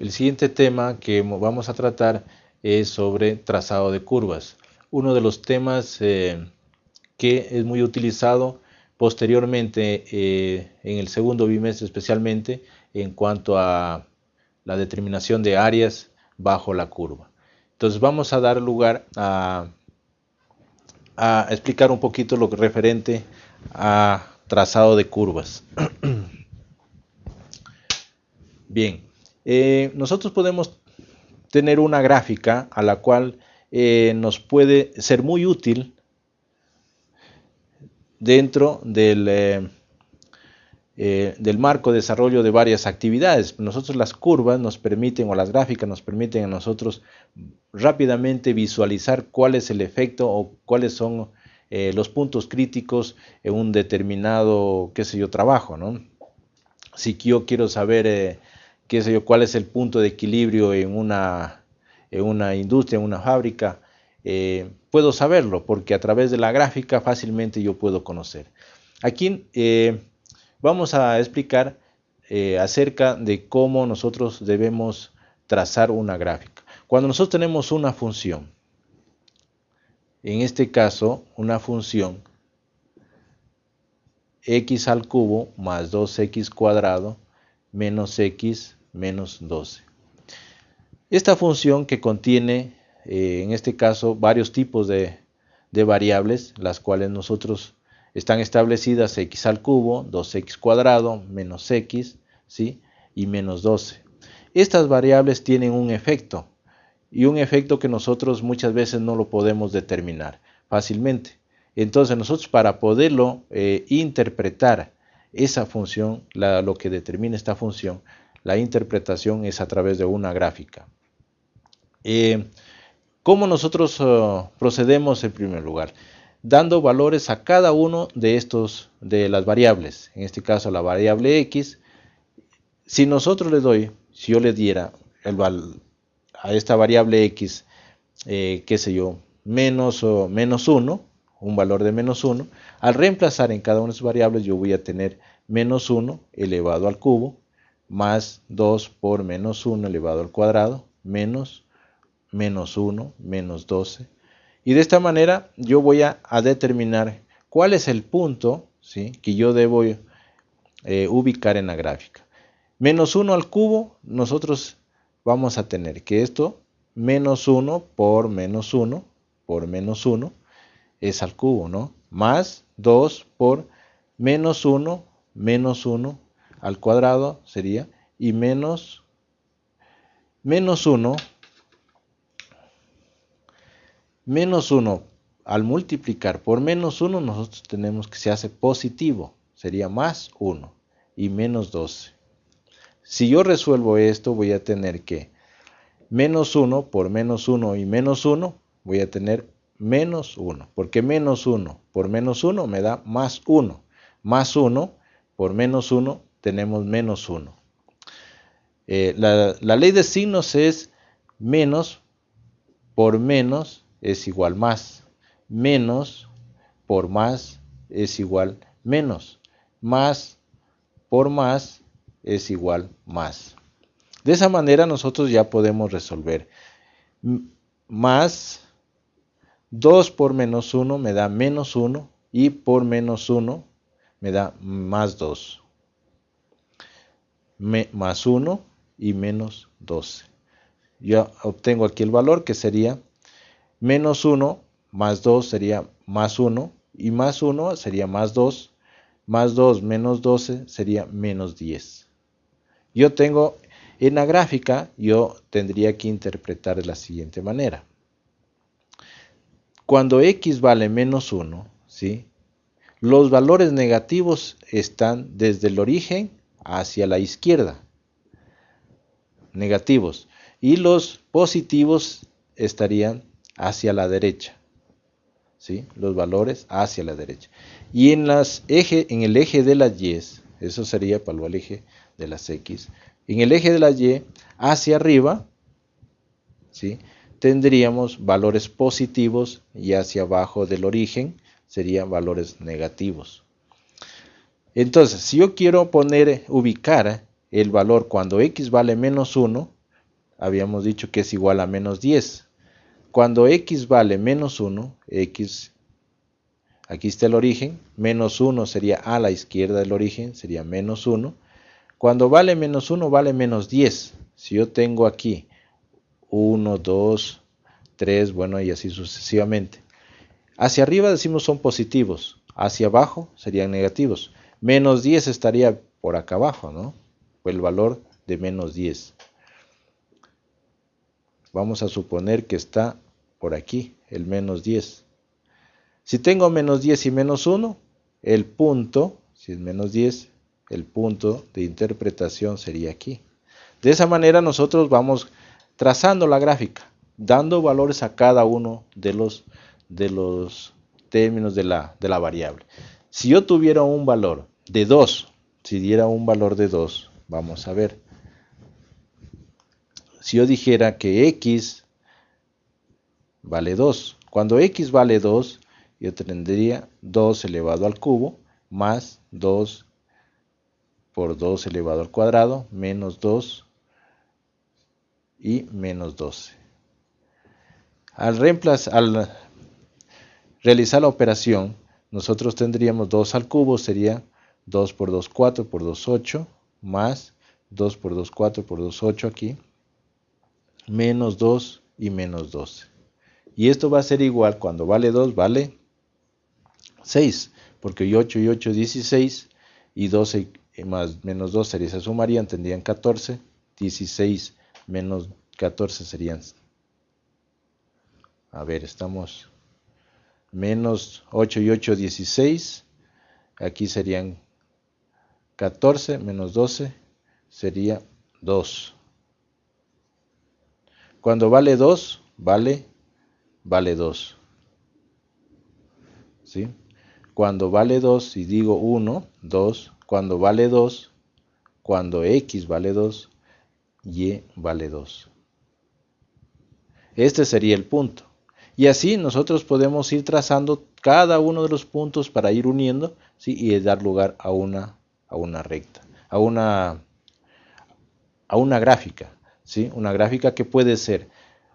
El siguiente tema que vamos a tratar es sobre trazado de curvas. Uno de los temas eh, que es muy utilizado posteriormente eh, en el segundo bimestre especialmente en cuanto a la determinación de áreas bajo la curva. Entonces vamos a dar lugar a, a explicar un poquito lo referente a trazado de curvas. Bien, eh, nosotros podemos tener una gráfica a la cual eh, nos puede ser muy útil dentro del, eh, del marco de desarrollo de varias actividades. Nosotros las curvas nos permiten, o las gráficas nos permiten a nosotros rápidamente visualizar cuál es el efecto o cuáles son los puntos críticos en un determinado, qué sé yo, trabajo, ¿no? Si yo quiero saber qué sé yo, cuál es el punto de equilibrio en una, en una industria, en una fábrica, eh, puedo saberlo porque a través de la gráfica fácilmente yo puedo conocer. Aquí eh, vamos a explicar eh, acerca de cómo nosotros debemos trazar una gráfica. Cuando nosotros tenemos una función, en este caso una función x al cubo más 2x cuadrado menos x menos 12. Esta función que contiene, eh, en este caso, varios tipos de, variables, las cuales nosotros están establecidas x al cubo, 2x cuadrado, menos x, ¿sí? y menos 12. Estas variables tienen un efecto, y un efecto que nosotros muchas veces no lo podemos determinar fácilmente. Entonces nosotros para poderlo eh, interpretar esa función, lo que determina esta función, la interpretación es a través de una gráfica. Eh, ¿Cómo nosotros oh, procedemos en primer lugar? Dando valores a cada uno de estos, de las variables. En este caso la variable x. Si nosotros le doy, si yo le diera el a esta variable x, eh, qué sé yo, menos, o menos 1, un valor de menos 1, al reemplazar en cada una de sus variables yo voy a tener menos 1 elevado al cubo más 2 por menos 1 elevado al cuadrado, menos menos 1, menos 12. Y de esta manera yo voy a, determinar cuál es el punto ¿sí? que yo debo eh, ubicar en la gráfica. Menos 1 al cubo, nosotros vamos a tener que esto, menos 1 por menos 1, por menos 1, es al cubo, ¿no? Más 2 por menos 1, menos 1 al cuadrado sería y menos menos 1 menos 1 al multiplicar por menos 1 nosotros tenemos que se hace positivo sería más 1 y menos 12 si yo resuelvo esto voy a tener que menos 1 por menos 1 y menos 1 voy a tener menos 1 porque menos 1 por menos 1 me da más 1 más 1 por menos 1 tenemos menos 1. Eh, la, ley de signos es menos por menos es igual más. Menos por más es igual menos. Más por más es igual más. De esa manera nosotros ya podemos resolver. Más 2 por menos 1 me da menos 1 y por menos 1 me da más 2 más 1 y menos 12. Yo obtengo aquí el valor que sería menos 1 más 2 sería más 1 y más 1 sería más 2, más 2 menos 12 sería menos 10. Yo tengo en la gráfica, yo tendría que interpretar de la siguiente manera. Cuando x vale menos 1, ¿sí? los valores negativos están desde el origen hacia la izquierda, negativos, y los positivos estarían hacia la derecha, ¿sí? los valores hacia la derecha. Y en, el eje de las y, eso sería para el eje de las x, en el eje de las y hacia arriba, ¿sí? tendríamos valores positivos y hacia abajo del origen serían valores negativos. Entonces, si yo quiero poner, ubicar el valor cuando x vale menos 1, habíamos dicho que es igual a menos 10. Cuando x vale menos 1, x, aquí está el origen, menos 1 sería a la izquierda del origen, sería menos 1. Cuando vale menos 1, vale menos 10. Si yo tengo aquí 1, 2, 3, bueno, y así sucesivamente. Hacia arriba decimos son positivos, hacia abajo serían negativos. Menos 10 estaría por acá abajo, ¿no? El valor de menos 10. Vamos a suponer que está por aquí, el menos 10. Si tengo menos 10 y menos 1, el punto, si es menos 10, el punto de interpretación sería aquí. De esa manera nosotros vamos trazando la gráfica, dando valores a cada uno de los, de los términos de la, de la variable. Si yo tuviera un valor de 2, si diera un valor de 2, vamos a ver, si yo dijera que x vale 2, cuando x vale 2, yo tendría 2 elevado al cubo más 2 por 2 elevado al cuadrado menos 2 y menos 12. Al, reemplazar, al realizar la operación, nosotros tendríamos 2 al cubo, sería 2 por 2, 4 por 2, 8, más 2 por 2, 4 por 2, 8 aquí, menos 2 y menos 12. Y esto va a ser igual, cuando vale 2, vale 6, porque 8 y 8, 16, y 12 más menos 2 sería, se sumarían, tendrían 14, 16 menos 14 serían, a ver, estamos, menos 8 y 8, 16, aquí serían 14 menos 12, sería 2. Cuando vale 2, vale, vale 2. ¿Sí? Cuando vale 2, si digo 1, 2, cuando vale 2, cuando x vale 2, y vale 2. Este sería el punto. Y así nosotros podemos ir trazando cada uno de los puntos para ir uniendo ¿sí? y dar lugar a una, a una recta, a una, a una gráfica. ¿sí? Una gráfica que puede ser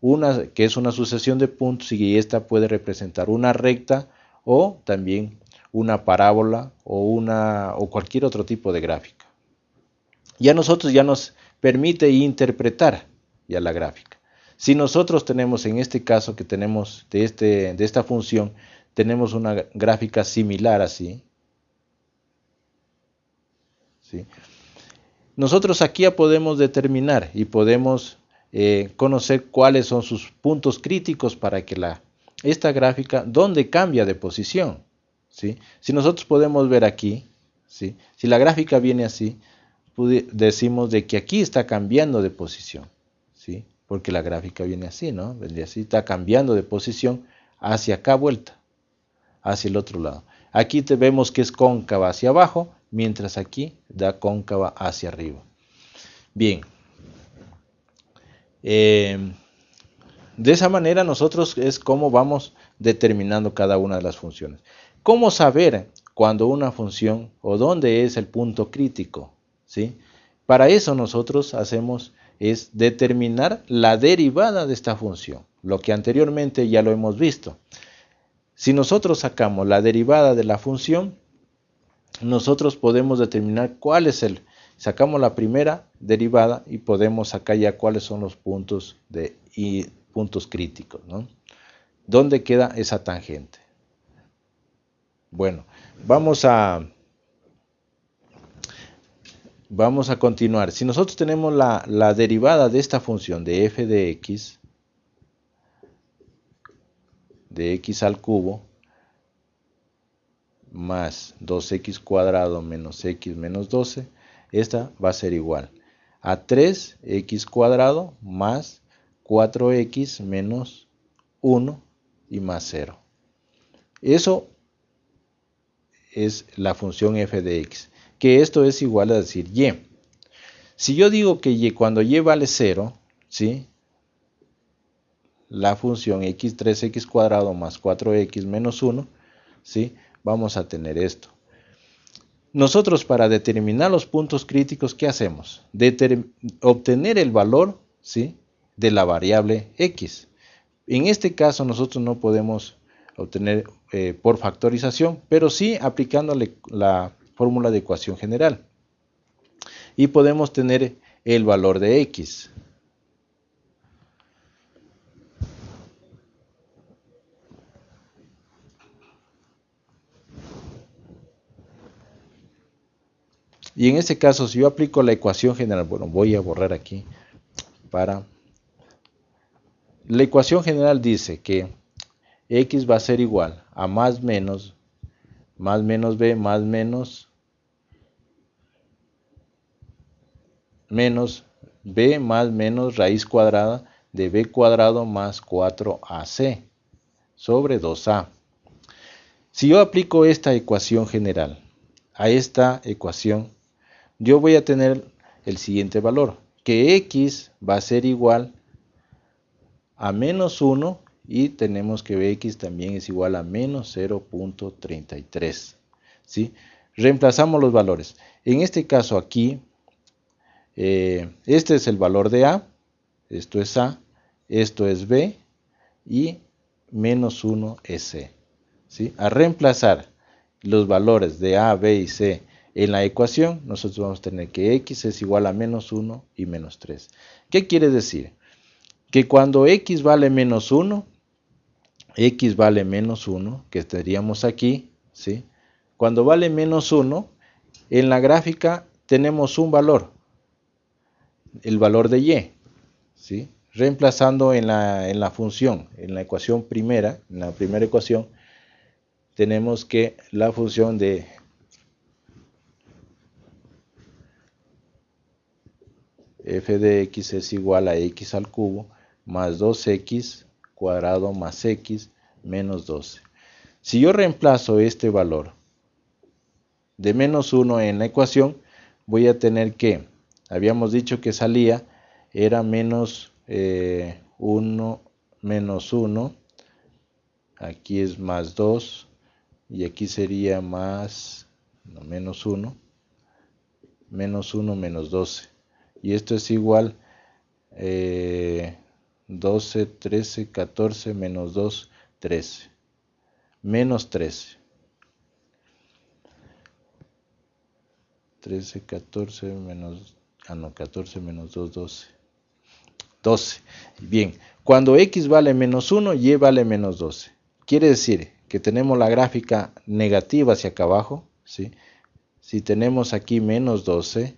una que es una sucesión de puntos y esta puede representar una recta o también una parábola o, una, o cualquier otro tipo de gráfica. Ya nosotros ya nos permite interpretar ya la gráfica. Si nosotros tenemos en este caso que tenemos de, este, de esta función, tenemos una gráfica similar así. ¿sí? Nosotros aquí ya podemos determinar y podemos eh, conocer cuáles son sus puntos críticos para que la, esta gráfica, dónde cambia de posición. ¿sí? Si nosotros podemos ver aquí, ¿sí? si la gráfica viene así, decimos de que aquí está cambiando de posición. ¿sí? Porque la gráfica viene así, ¿no? Viene así, está cambiando de posición hacia acá vuelta, hacia el otro lado. Aquí te vemos que es cóncava hacia abajo, mientras aquí da cóncava hacia arriba. Bien. Eh, de esa manera nosotros es como vamos determinando cada una de las funciones. ¿Cómo saber cuando una función o dónde es el punto crítico? ¿Sí? Para eso nosotros hacemos es determinar la derivada de esta función, lo que anteriormente ya lo hemos visto. Si nosotros sacamos la derivada de la función, nosotros podemos determinar cuál es el, sacamos la primera derivada y podemos sacar ya cuáles son los puntos de, y puntos críticos, ¿no? ¿Dónde queda esa tangente? Bueno, vamos a vamos a continuar. Si nosotros tenemos la, la derivada de esta función de f de x de x al cubo más 2x cuadrado menos x menos 12, esta va a ser igual a 3x cuadrado más 4x menos 1 y más 0. Eso es la función f de x, que esto es igual a decir y. Si yo digo que y cuando y vale 0, ¿sí? la función x 3x cuadrado más 4x menos 1, ¿sí? vamos a tener esto. Nosotros para determinar los puntos críticos, ¿qué hacemos? obtener el valor ¿sí? de la variable x. En este caso nosotros no podemos obtener eh, por factorización, pero sí aplicándole la fórmula de ecuación general. Y podemos tener el valor de x. Y en este caso, si yo aplico la ecuación general, bueno, voy a borrar aquí para... La ecuación general dice que x va a ser igual a más menos, más menos b, más menos, menos b más menos raíz cuadrada de b cuadrado más 4ac sobre 2a. Si yo aplico esta ecuación general a esta ecuación yo voy a tener el siguiente valor, que x va a ser igual a menos 1 y tenemos que bx también es igual a menos 0.33. ¿sí? Reemplazamos los valores. En este caso aquí, eh, este es el valor de a, esto es a, esto es b y menos 1 es c. ¿sí? A reemplazar los valores de a, b y c en la ecuación nosotros vamos a tener que x es igual a menos 1 y menos 3. ¿Qué quiere decir? Que cuando x vale menos 1, x vale menos 1, que estaríamos aquí, ¿sí? Cuando vale menos 1, en la gráfica tenemos un valor, el valor de y, ¿sí? Reemplazando en la, en la función, en la ecuación primera, en la primera ecuación, tenemos que la función de f de x es igual a x al cubo más 2x cuadrado más x menos 12. Si yo reemplazo este valor de menos 1 en la ecuación, voy a tener que, habíamos dicho que salía, era menos 1 eh, menos 1, aquí es más 2, y aquí sería más, menos 1, menos 1 menos 12 y esto es igual 12, 13, 14 menos 2, 13. Menos 13. 13, 14 menos, ah no, 14 menos 2, 12. 12. Bien, cuando x vale menos 1, y vale menos 12. Quiere decir que tenemos la gráfica negativa hacia acá abajo, ¿sí? Si tenemos aquí menos 12,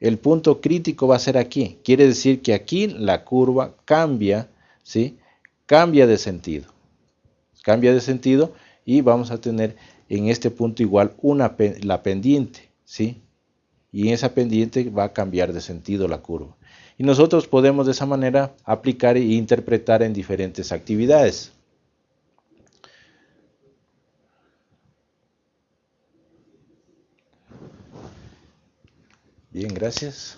el punto crítico va a ser aquí. Quiere decir que aquí la curva cambia, ¿sí? Cambia de sentido. Cambia de sentido y vamos a tener en este punto igual una, la pendiente, ¿sí? Y en esa pendiente va a cambiar de sentido la curva. Y nosotros podemos de esa manera aplicar e interpretar en diferentes actividades. Bien, gracias.